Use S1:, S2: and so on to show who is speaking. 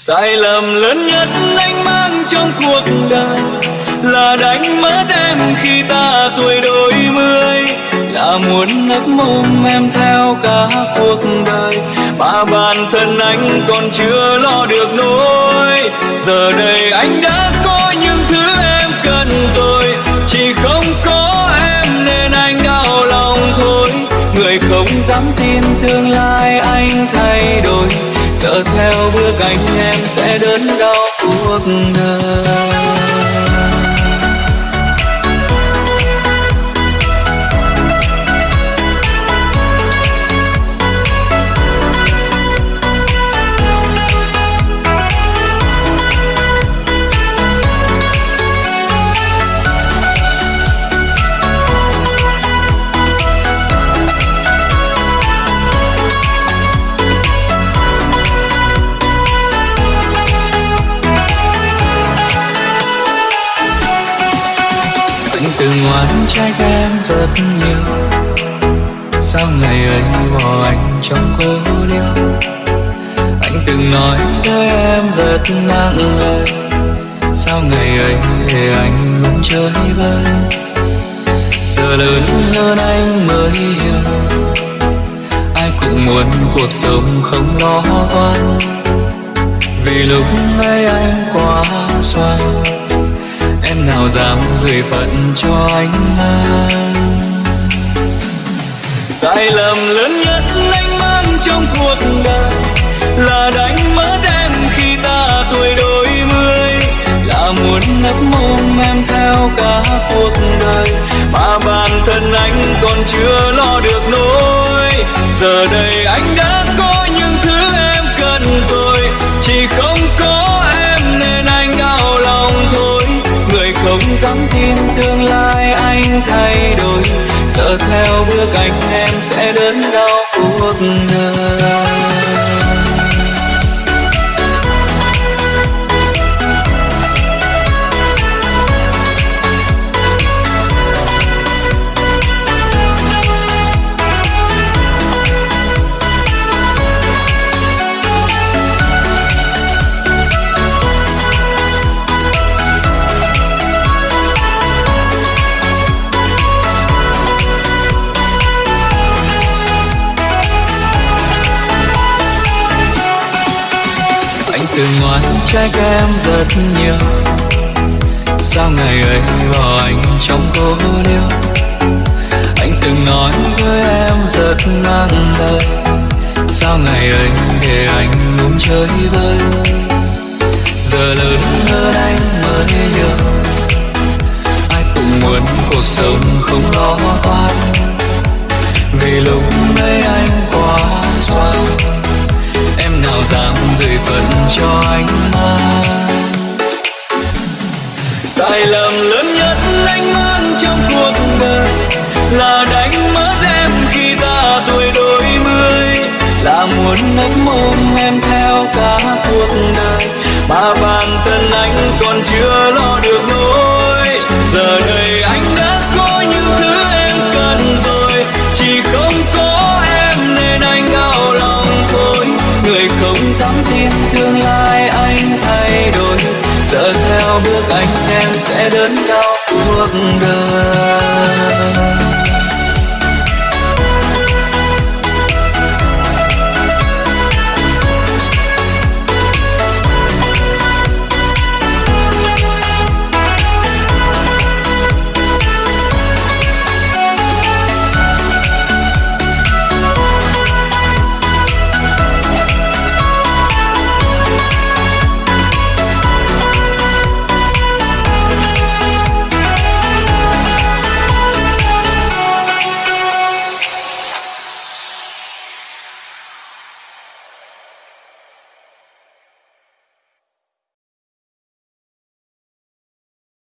S1: sai lầm lớn nhất anh mang trong cuộc đời là đánh mất em khi ta tuổi đôi mươi. Là muốn nấp mồm em theo cả cuộc đời, mà bản thân anh còn chưa lo được nỗi. Giờ đây anh đã có những thứ em cần rồi, chỉ không có em nên anh đau lòng thôi. Người không dám tin tương lai anh thay đổi giờ theo bước anh em sẽ đớn đau cuộc đời. Ngoan trách em rất nhiều. Sao ngày ấy bỏ anh trong cô liêu anh từng nói với em rất nặng lời. Sao ngày ấy để anh luôn chơi vơi? Giờ lớn hơn anh mới hiểu. Ai cũng muốn cuộc sống không lo toan vì lúc ấy anh quá xoan nào dám gửi phận cho anh mang sai lầm lớn nhất anh mang trong cuộc dám tin tương lai anh thay đổi. Sợ theo bước anh em từ ngoan trách em rất nhiều. Sao ngày ấy bỏ anh trong cô liêu anh từng nói với em rất nặng lời. Sao ngày ấy để anh luôn chơi vơi? Giờ lớn hơn anh mới hiểu. Ai cũng muốn cuộc sống không lo toan. Vì lúc ấy anh quá xoan. Em nào dám gửi phận cho anh mang sai lầm lớn nhất anh mang trong cuộc đời là đánh mất em khi ta tuổi đôi mươi. Là muốn nấp mồm em theo cả cuộc đời mà bản thân anh còn chưa lo được nỗi. Giờ